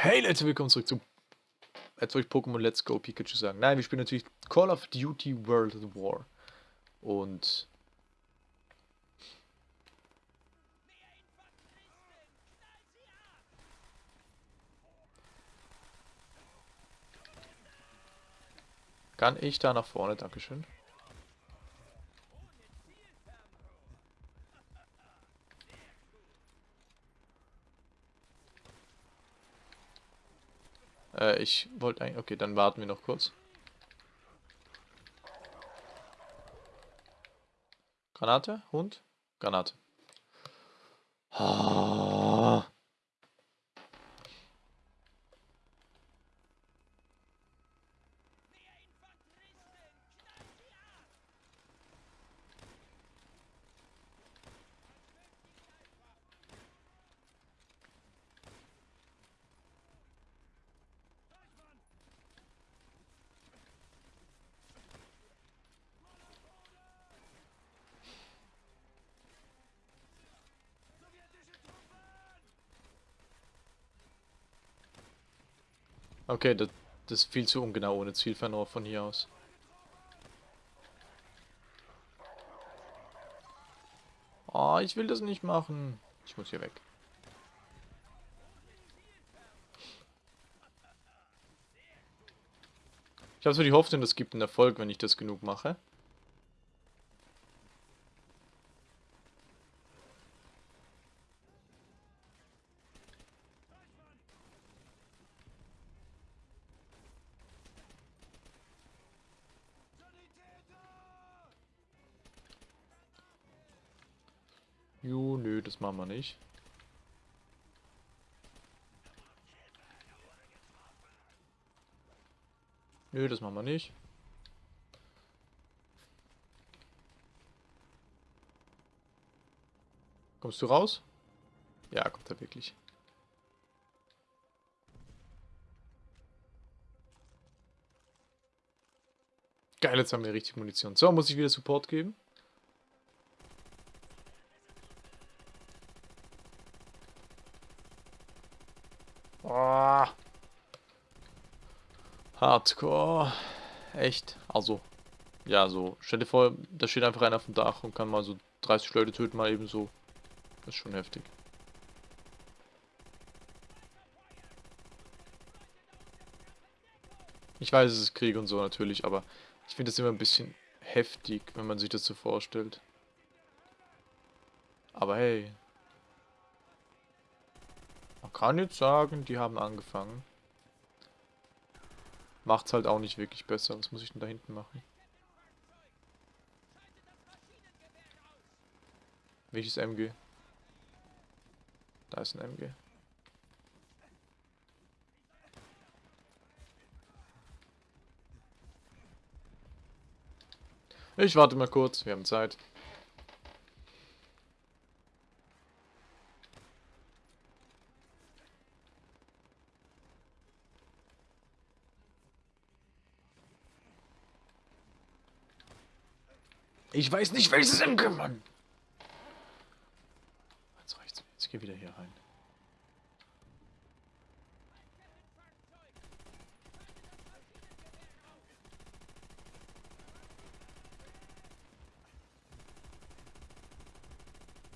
Hey Leute, willkommen zurück zu... Jetzt soll ich Pokémon Let's Go Pikachu sagen. Nein, wir spielen natürlich Call of Duty World War. Und... Kann ich da nach vorne? Dankeschön. Äh, ich wollte eigentlich... Okay, dann warten wir noch kurz. Granate? Hund? Granate. Ah. Okay, das, das ist viel zu ungenau ohne Zielfernrohr von hier aus. Oh, ich will das nicht machen. Ich muss hier weg. Ich habe so die Hoffnung, das gibt einen Erfolg, wenn ich das genug mache. Jo, nö, machen wir nicht. Nö, das machen wir nicht. Kommst du raus? Ja, kommt er wirklich. Geil, jetzt haben wir richtig Munition. So, muss ich wieder Support geben? Oh. Hardcore. Echt. Also, ja, so. Stell dir vor, da steht einfach einer auf dem Dach und kann mal so 30 Leute töten, mal eben so. Das ist schon heftig. Ich weiß, es ist Krieg und so natürlich, aber ich finde das immer ein bisschen heftig, wenn man sich das so vorstellt. Aber hey, man kann jetzt sagen, die haben angefangen. Macht's halt auch nicht wirklich besser. Was muss ich denn da hinten machen? Welches MG? Da ist ein MG. Ich warte mal kurz, wir haben Zeit. Ich weiß nicht, welches MG, Mann. Jetzt reicht's. Jetzt geh wieder hier rein.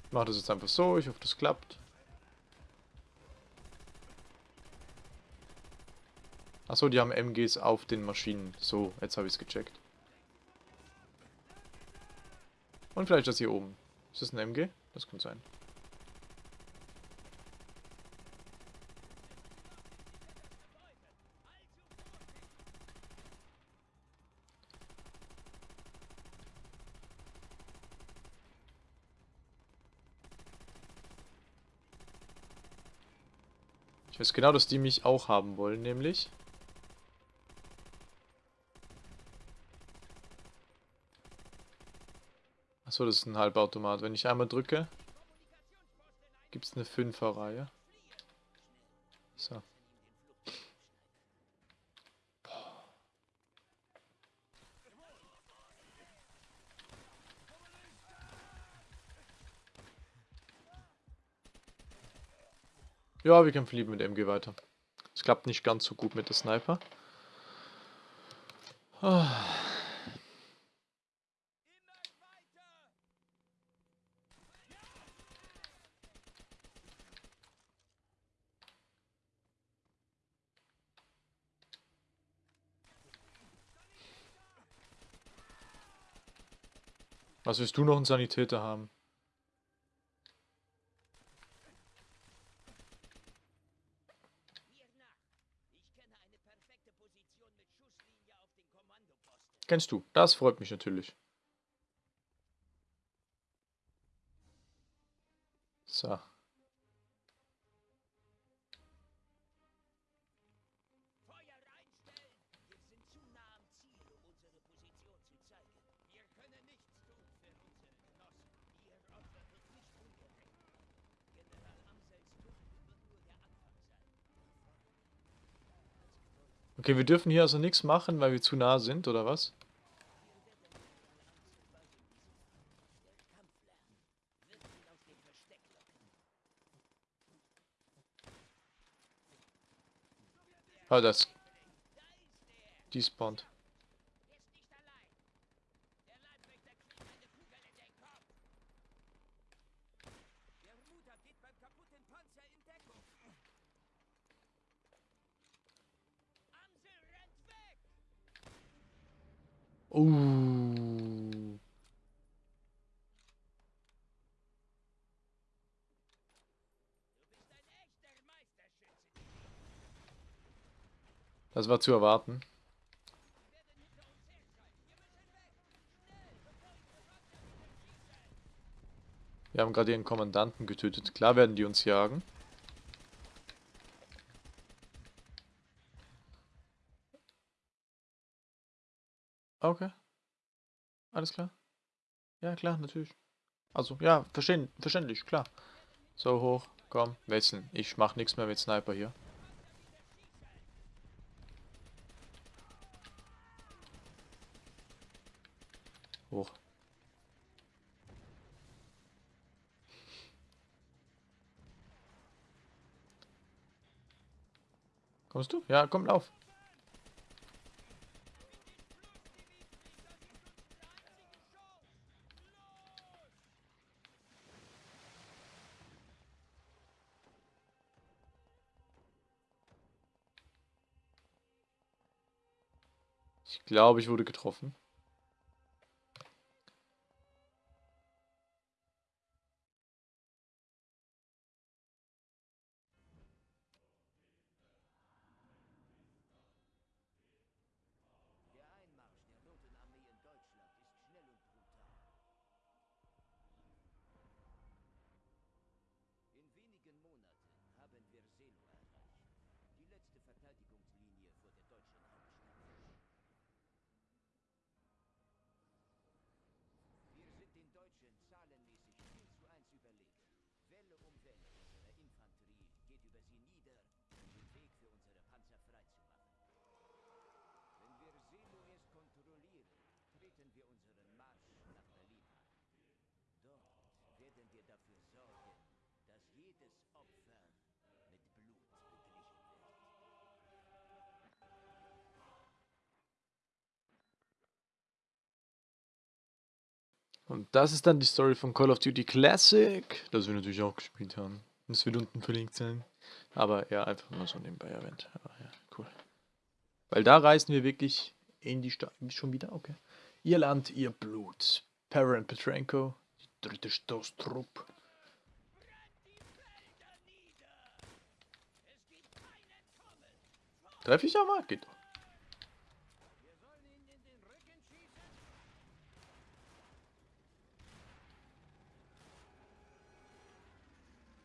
Ich mach das jetzt einfach so. Ich hoffe, das klappt. Achso, die haben MGs auf den Maschinen. So, jetzt habe ich es gecheckt. Und vielleicht das hier oben. Ist das ein MG? Das könnte sein. Ich weiß genau, dass die mich auch haben wollen, nämlich... Achso, das ist ein Halbautomat. Wenn ich einmal drücke, gibt es eine Fünferreihe. So. Ja, wir kämpfen lieber mit MG weiter. Es klappt nicht ganz so gut mit der Sniper. Ah. Was willst du noch einen Sanitäter haben? Kennst du. Das freut mich natürlich. So. Okay, wir dürfen hier also nichts machen, weil wir zu nah sind, oder was? Oh, das... Despawned. Uh. Das war zu erwarten. Wir haben gerade ihren Kommandanten getötet. Klar werden die uns jagen. Okay. Alles klar. Ja, klar, natürlich. Also, ja, verstehen, verständlich, klar. So hoch, komm, wechseln. Ich mach nichts mehr mit Sniper hier. Hoch. Kommst du? Ja, komm, lauf. Glaube, ich wurde getroffen. Und das ist dann die Story von Call of Duty Classic, das wir natürlich auch gespielt haben. Das wird unten verlinkt sein. Aber ja, einfach nur so nebenbei erwähnt. Aber ja, cool. Weil da reisen wir wirklich in die Stadt. Schon wieder? Okay. Ihr Land, ihr Blut. Perrin Petrenko, dritte Stoßtrupp. Treffe ich aber? Geht doch.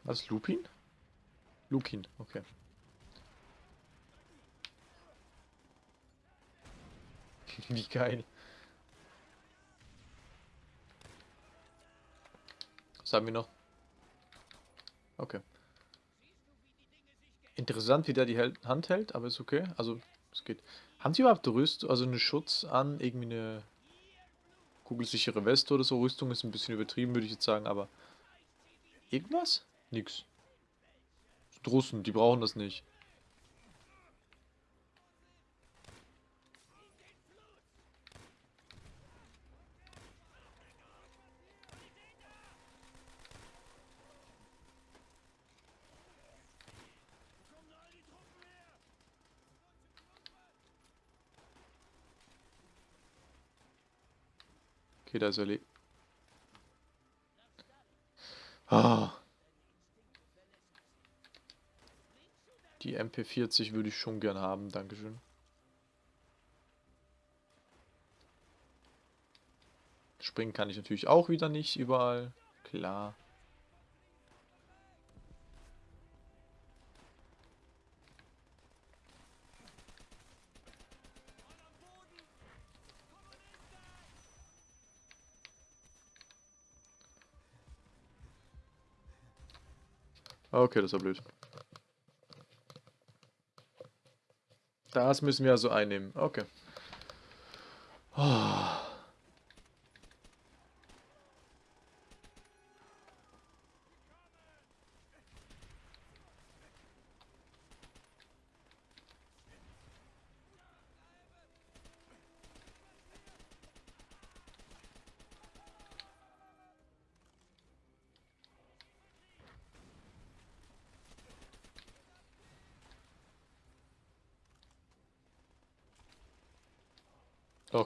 Was, Lupin? Lukin, okay. Wie geil. Was haben wir noch? Okay. Interessant, wie der die Hand hält, aber ist okay. Also, es geht. Haben sie überhaupt Rüst, also einen Schutz an, irgendwie eine kugelsichere Weste oder so? Rüstung ist ein bisschen übertrieben, würde ich jetzt sagen, aber irgendwas? Nix. Russen, die brauchen das nicht. Okay, da ist er. Ah. Die MP40 würde ich schon gern haben, Dankeschön. Springen kann ich natürlich auch wieder nicht überall. Klar. Okay, das war blöd. Das müssen wir also einnehmen. Okay.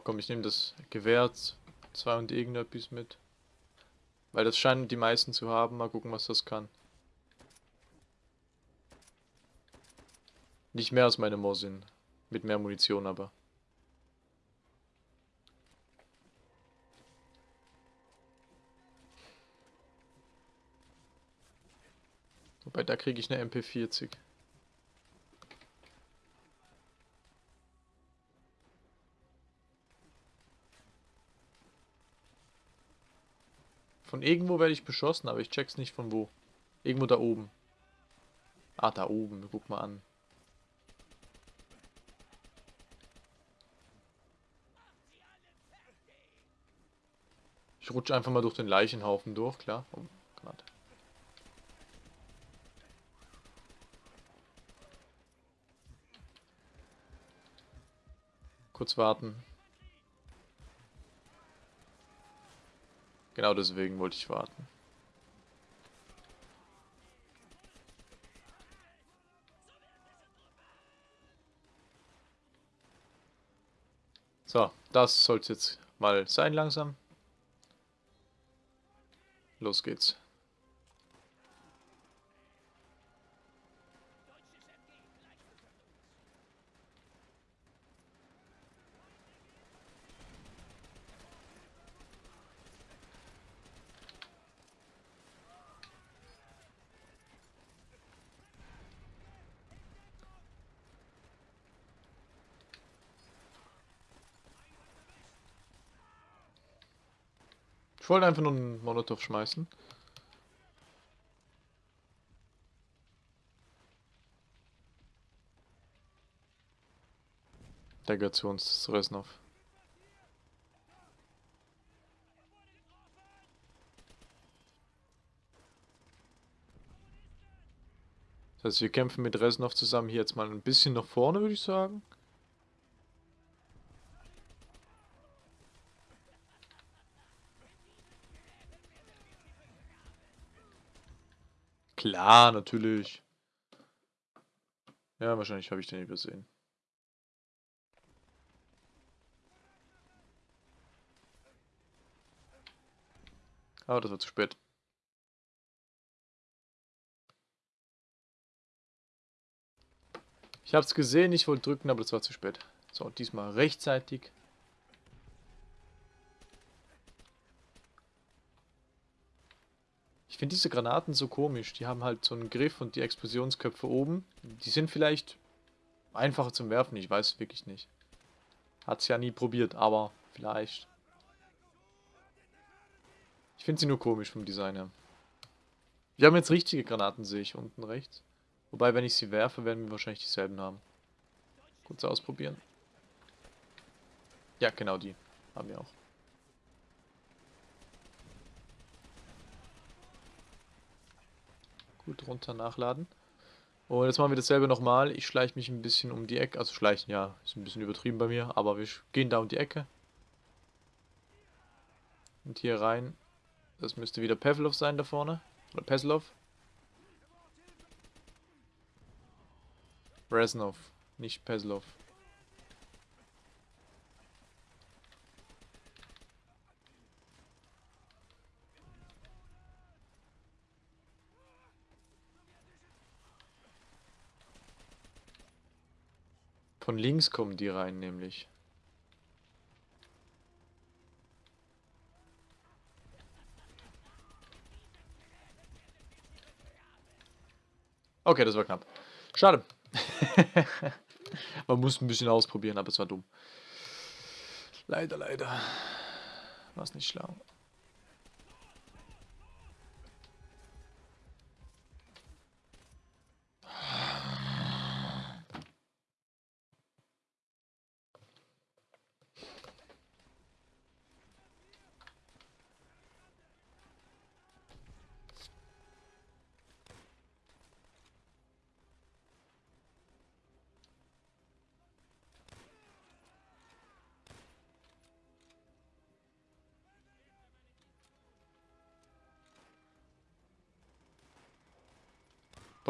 Komm, ich nehme das Gewehr 2 und irgendetwas mit. Weil das scheinen die meisten zu haben. Mal gucken, was das kann. Nicht mehr als meine Mosin. Mit mehr Munition aber. Wobei, da kriege ich eine MP40. Von irgendwo werde ich beschossen, aber ich check's nicht von wo. Irgendwo da oben. Ah, da oben. Guck mal an. Ich rutsche einfach mal durch den Leichenhaufen durch, klar. Oh, Granate. Kurz warten. Genau deswegen wollte ich warten. So, das soll es jetzt mal sein langsam. Los geht's. Wollte einfach nur einen Molotow schmeißen. Der gehört zu uns, zu Resnov. Das heißt, wir kämpfen mit Resnov zusammen hier jetzt mal ein bisschen nach vorne, würde ich sagen. Klar, natürlich. Ja, wahrscheinlich habe ich den übersehen. Aber das war zu spät. Ich habe es gesehen, ich wollte drücken, aber das war zu spät. So, diesmal rechtzeitig. Finde diese Granaten so komisch. Die haben halt so einen Griff und die Explosionsköpfe oben. Die sind vielleicht einfacher zum Werfen, ich weiß es wirklich nicht. Hat es ja nie probiert, aber vielleicht. Ich finde sie nur komisch vom Design her. Wir haben jetzt richtige Granaten, sehe ich unten rechts. Wobei, wenn ich sie werfe, werden wir wahrscheinlich dieselben haben. Kurz ausprobieren. Ja, genau die. Haben wir auch. Gut, runter nachladen. Und jetzt machen wir dasselbe nochmal. Ich schleiche mich ein bisschen um die Ecke. Also schleichen, ja, ist ein bisschen übertrieben bei mir. Aber wir gehen da um die Ecke. Und hier rein. Das müsste wieder Pavlov sein da vorne. Oder Peslov. Reznov, nicht Peslov. Von links kommen die rein, nämlich. Okay, das war knapp. Schade. Man muss ein bisschen ausprobieren, aber es war dumm. Leider, leider. War es nicht schlau.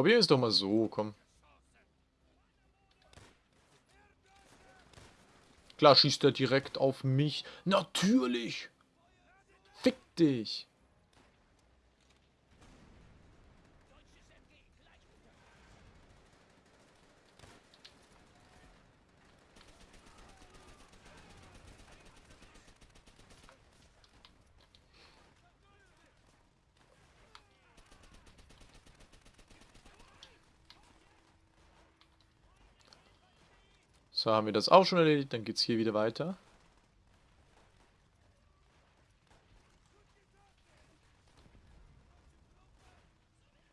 Probier es doch mal so, komm. Klar schießt er direkt auf mich. Natürlich! Fick dich! So, haben wir das auch schon erledigt. Dann geht es hier wieder weiter.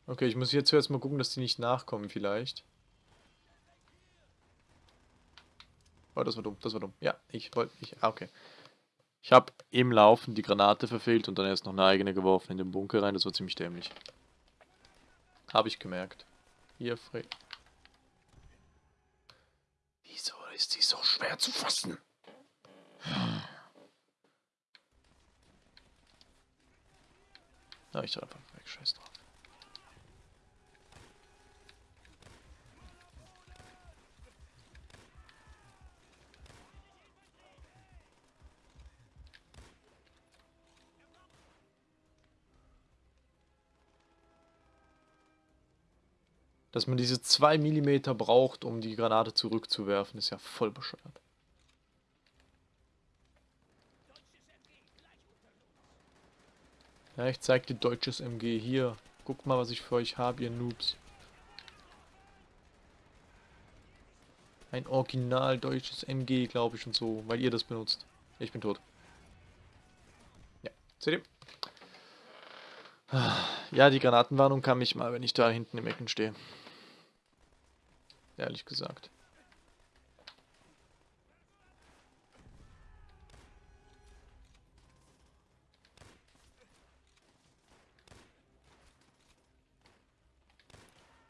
Okay, ich muss jetzt zuerst mal gucken, dass die nicht nachkommen vielleicht. Oh, das war dumm, das war dumm. Ja, ich wollte... Ich, ah, okay. Ich habe im Laufen die Granate verfehlt und dann erst noch eine eigene geworfen in den Bunker rein. Das war ziemlich dämlich. Habe ich gemerkt. Hier, Fred. Ist sie so schwer zu fassen. Na, ich soll einfach weg, scheiß drauf. Dass man diese 2 mm braucht, um die Granate zurückzuwerfen, ist ja voll bescheuert. Ja, ich zeig dir deutsches MG hier. Guckt mal, was ich für euch habe, ihr Noobs. Ein original deutsches MG, glaube ich, und so, weil ihr das benutzt. Ich bin tot. Ja, seht ihr? Ja, die Granatenwarnung kann mich mal, wenn ich da hinten im Ecken stehe. Ehrlich gesagt.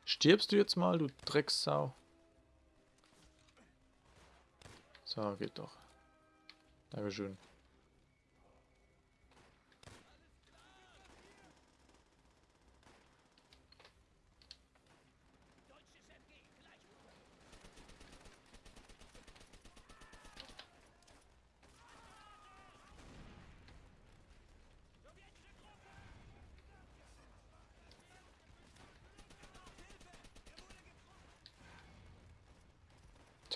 Stirbst du jetzt mal, du Drecksau? So, geht doch. Dankeschön.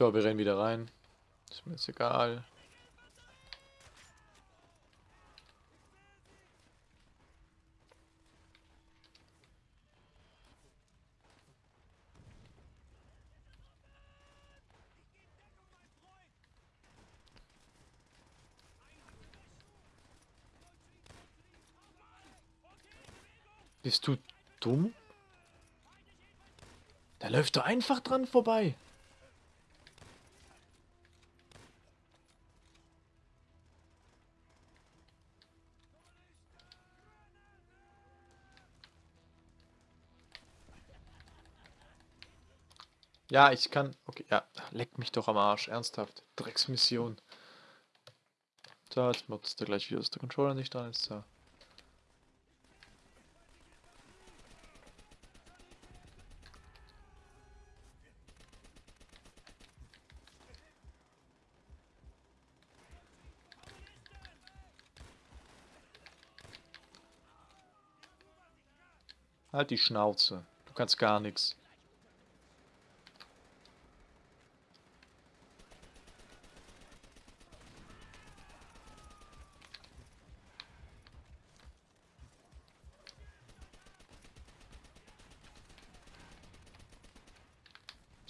So, wir rennen wieder rein. Ist mir jetzt egal. Bist du dumm? Da läuft er einfach dran vorbei. Ja, ich kann... Okay, ja. Leck mich doch am Arsch. Ernsthaft. Drecksmission. So, jetzt macht der gleich wieder, dass der Controller nicht dran ist. So. Halt die Schnauze. Du kannst gar nichts.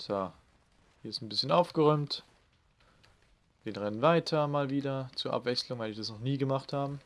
So. Hier ist ein bisschen aufgeräumt. Wir rennen weiter mal wieder zur Abwechslung, weil ich das noch nie gemacht haben.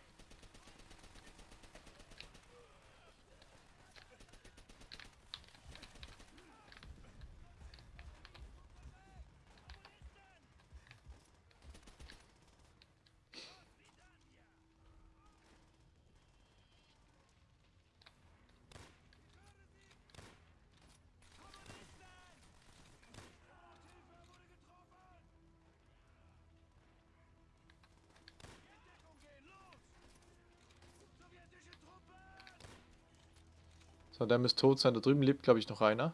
So, der müsste tot sein. Da drüben lebt, glaube ich, noch einer.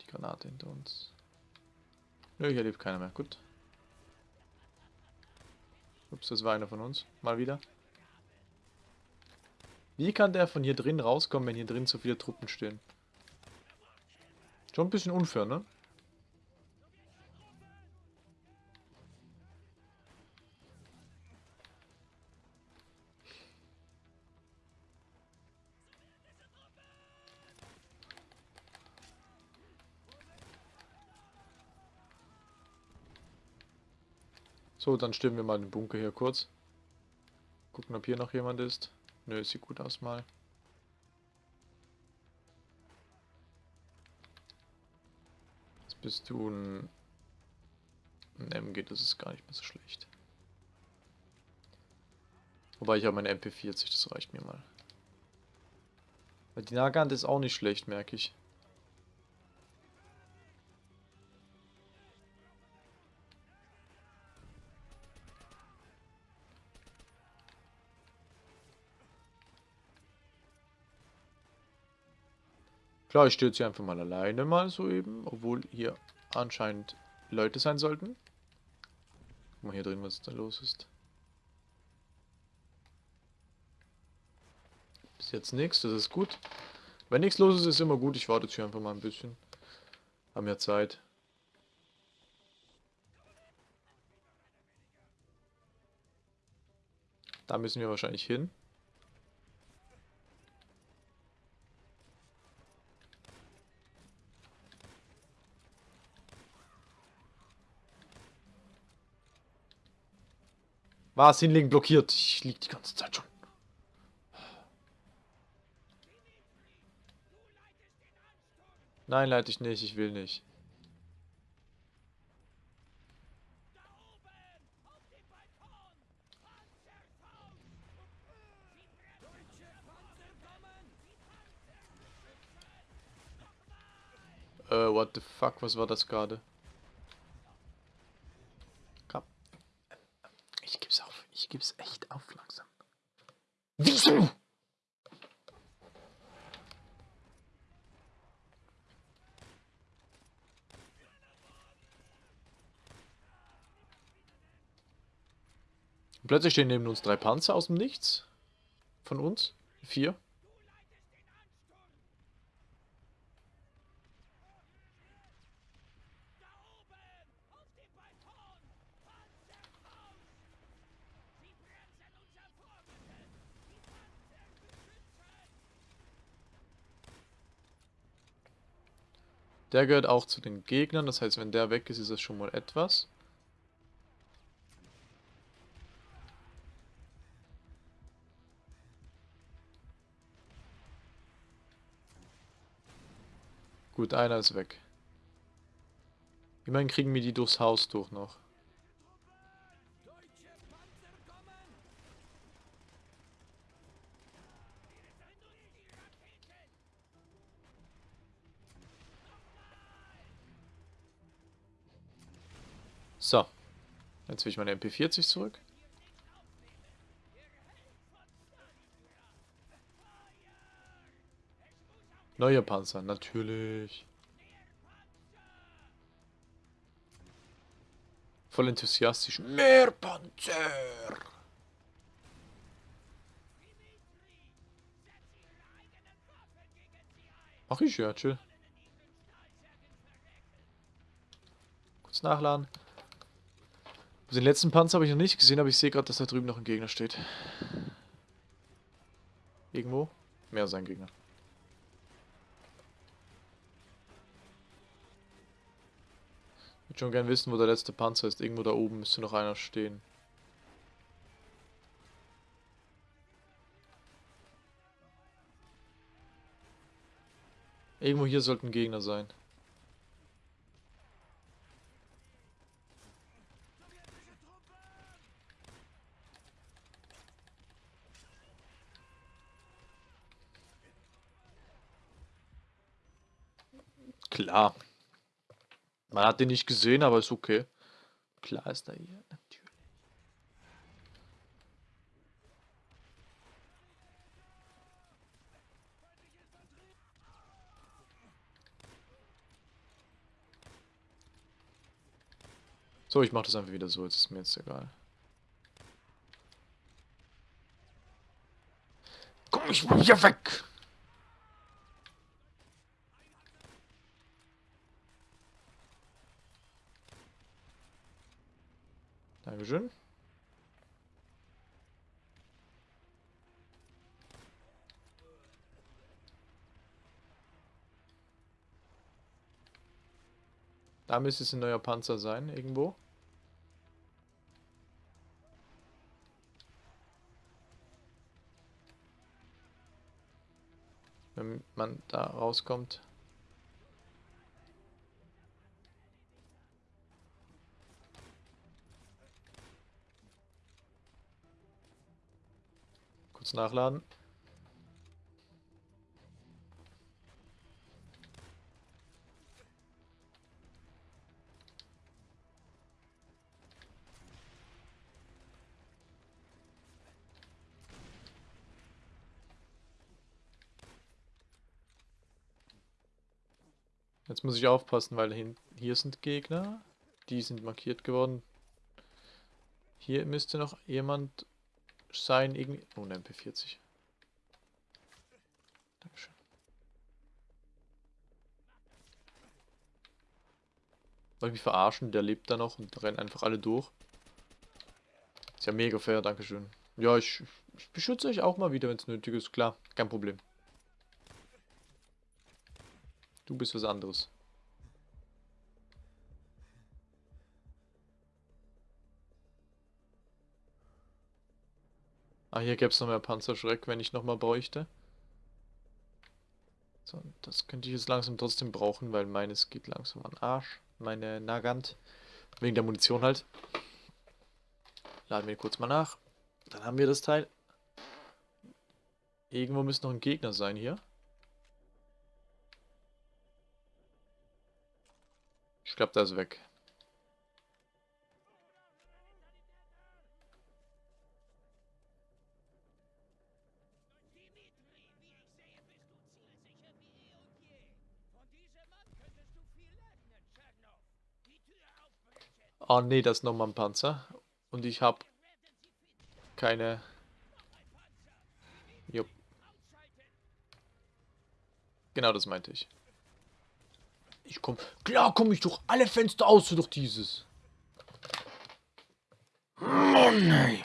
Die Granate hinter uns. Nö, hier lebt keiner mehr. Gut. Ups, das war einer von uns. Mal wieder. Wie kann der von hier drin rauskommen, wenn hier drin so viele Truppen stehen? Schon ein bisschen unfair, ne? So, dann stimmen wir mal den Bunker hier kurz. Gucken, ob hier noch jemand ist. Nö, sieht gut aus mal. Jetzt bist du ein, ein MG, das ist gar nicht mehr so schlecht. Wobei ich habe meine MP40, das reicht mir mal. Die Nagant ist auch nicht schlecht, merke ich. Klar, ich jetzt hier einfach mal alleine mal so eben, obwohl hier anscheinend Leute sein sollten. Guck mal hier drin, was da los ist. Bis jetzt nichts, das ist gut. Wenn nichts los ist, ist immer gut. Ich warte jetzt hier einfach mal ein bisschen. Haben ja Zeit. Da müssen wir wahrscheinlich hin. Was hinlegen blockiert? Ich lieg die ganze Zeit schon. Nein, leite ich nicht. Ich will nicht. Äh, what the fuck, was war das gerade? Ich gebe es echt auf langsam. Wieso? Plötzlich stehen neben uns drei Panzer aus dem Nichts. Von uns. Vier. Der gehört auch zu den Gegnern, das heißt, wenn der weg ist, ist das schon mal etwas. Gut, einer ist weg. Immerhin kriegen wir die durchs Haus durch noch. So. Jetzt will ich meine MP40 zurück. Neue Panzer, natürlich. Voll enthusiastisch. Mehr Panzer! Mach ich ja, chill. Kurz nachladen. Den letzten Panzer habe ich noch nicht gesehen, aber ich sehe gerade, dass da drüben noch ein Gegner steht. Irgendwo? Mehr als ein Gegner. Würde schon gern wissen, wo der letzte Panzer ist. Irgendwo da oben müsste noch einer stehen. Irgendwo hier sollten Gegner sein. Klar. Man hat den nicht gesehen, aber ist okay. Klar ist er hier. So, ich mach das einfach wieder so, jetzt ist mir jetzt egal. Komm, ich will hier weg! Dankeschön. Da müsste es ein neuer Panzer sein, irgendwo. Wenn man da rauskommt. Kurz nachladen. Jetzt muss ich aufpassen, weil hier sind Gegner. Die sind markiert geworden. Hier müsste noch jemand sein, irgendwie... Oh, eine MP40. Dankeschön. Soll ich mich verarschen? Der lebt da noch und rennen einfach alle durch. Ist ja mega fair, Dankeschön. Ja, ich, ich beschütze euch auch mal wieder, wenn es nötig ist. Klar, kein Problem. Du bist was anderes. Ah, hier gäbe es noch mehr Panzerschreck, wenn ich nochmal bräuchte. So, das könnte ich jetzt langsam trotzdem brauchen, weil meines geht langsam an Arsch. Meine Nagant. Wegen der Munition halt. Laden wir kurz mal nach. Dann haben wir das Teil. Irgendwo müsste noch ein Gegner sein hier. Ich glaube, der ist weg. Oh nee, das ist nochmal ein Panzer. Und ich habe keine... Jupp. Genau das meinte ich. Ich komm... Klar komme ich durch alle Fenster aus, durch dieses. Mann, ey.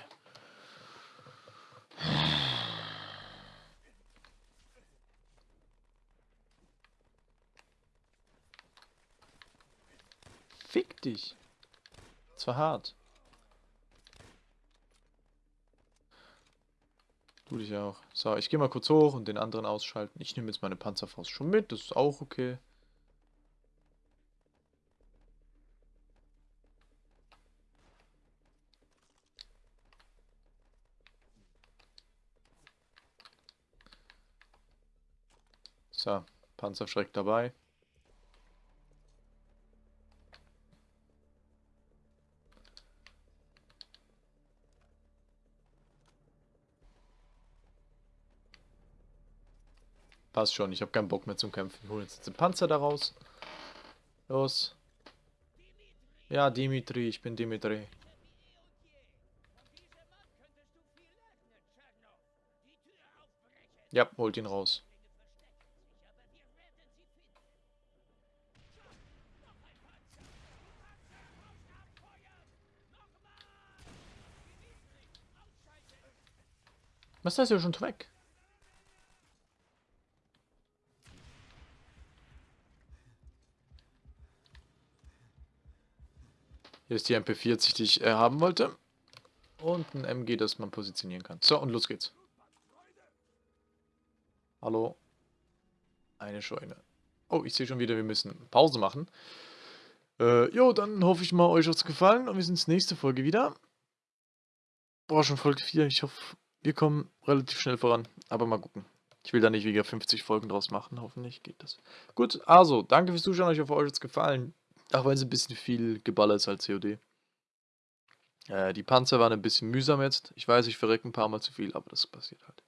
Fick dich. Das war hart. Du dich auch. So, ich gehe mal kurz hoch und den anderen ausschalten. Ich nehme jetzt meine Panzerfaust schon mit, das ist auch okay. So, Panzerschreck dabei. Passt schon, ich habe keinen Bock mehr zum Kämpfen. Wir holen jetzt den Panzer daraus. Los. Ja, Dimitri, ich bin Dimitri. Ja, holt ihn raus. Was ist das schon weg? Hier ist die MP40, die ich äh, haben wollte. Und ein MG, das man positionieren kann. So, und los geht's. Hallo. Eine Scheune. Oh, ich sehe schon wieder, wir müssen Pause machen. Äh, jo, dann hoffe ich mal, euch hat's gefallen und wir sehen uns nächste Folge wieder. Boah, schon Folge 4. Ich hoffe, wir kommen relativ schnell voran. Aber mal gucken. Ich will da nicht wieder 50 Folgen draus machen. Hoffentlich geht das. Gut, also, danke fürs Zuschauen. Ich hoffe, euch hat's gefallen. Auch wenn es ein bisschen viel geballert ist als COD. Äh, die Panzer waren ein bisschen mühsam jetzt. Ich weiß, ich verrecke ein paar Mal zu viel, aber das passiert halt.